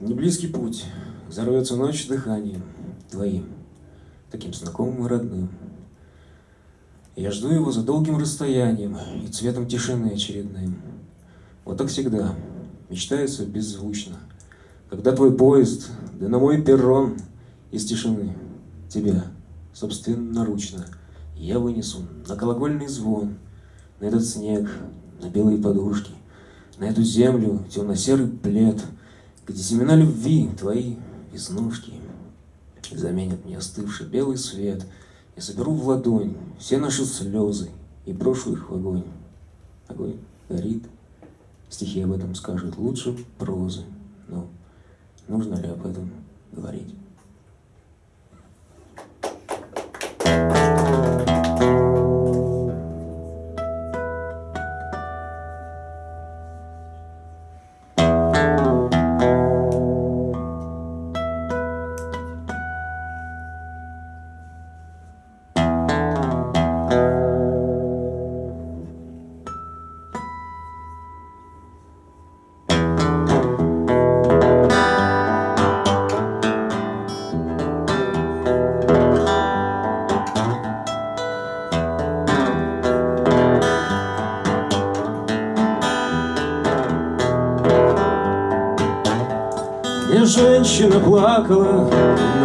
Неблизкий путь, взорвется ночь дыханием твоим, таким знакомым и родным. Я жду его за долгим расстоянием и цветом тишины очередным. Вот так всегда, мечтается беззвучно, когда твой поезд, да на мой перрон из тишины тебя собственноручно я вынесу на колокольный звон, на этот снег, на белые подушки, на эту землю темно-серый плед — где семена любви, твои веснушки, заменят мне остывший белый свет. Я соберу в ладонь все наши слезы и брошу их в огонь. Огонь горит, стихи об этом скажут лучше прозы, но нужно ли об этом говорить? И женщина плакала,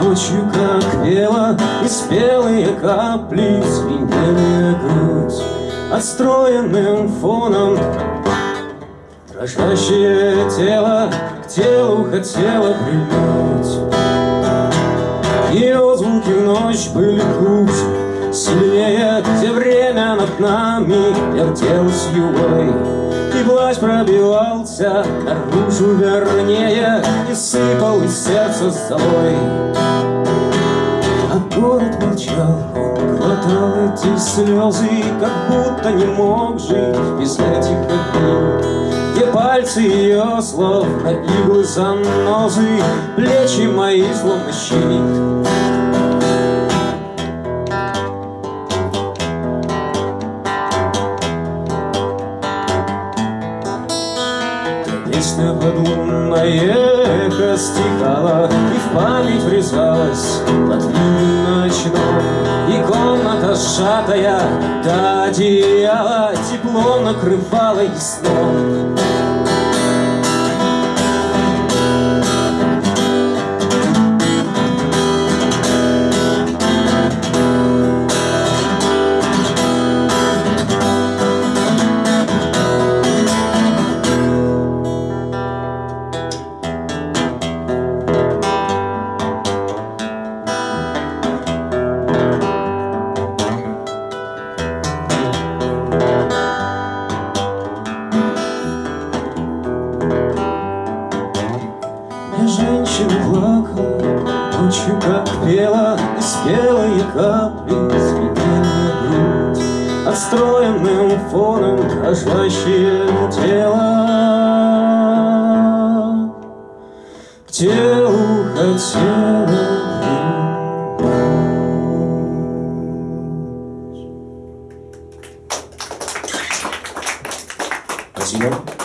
ночью как пела, И спелые капли звенели грудь. Отстроенным фоном дрожащее тело К телу хотело прильнуть. Ее звуки в ночь были круче, сильнее, Где время над нами вертелось юлой. И плащ пробивался наружу вернее И сыпал из сердца золой А город молчал, он глотал эти слезы Как будто не мог жить без этих огней Где пальцы ее словно иглы занозы Плечи мои словно Песня подлунное эхо стихала И в память врезалась под ночной И комната сжатая до одеяла Тепло накрывала и сном ночью плакала, ночью как пела, и спелые капли светили грудь, отстроенным фоном дрожащее тело. К Где уходила Спасибо.